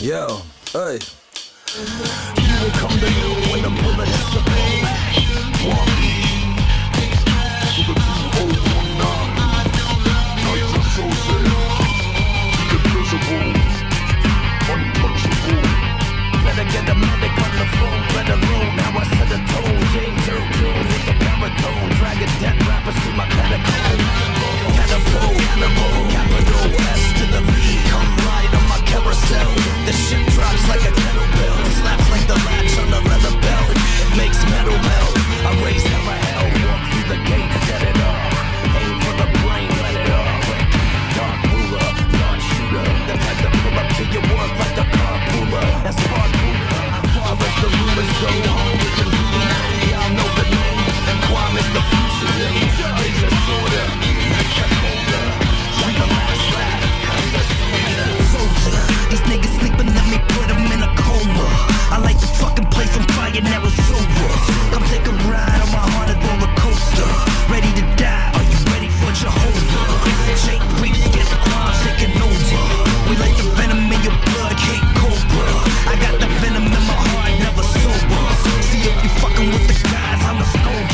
Yo, hey. Come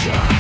Future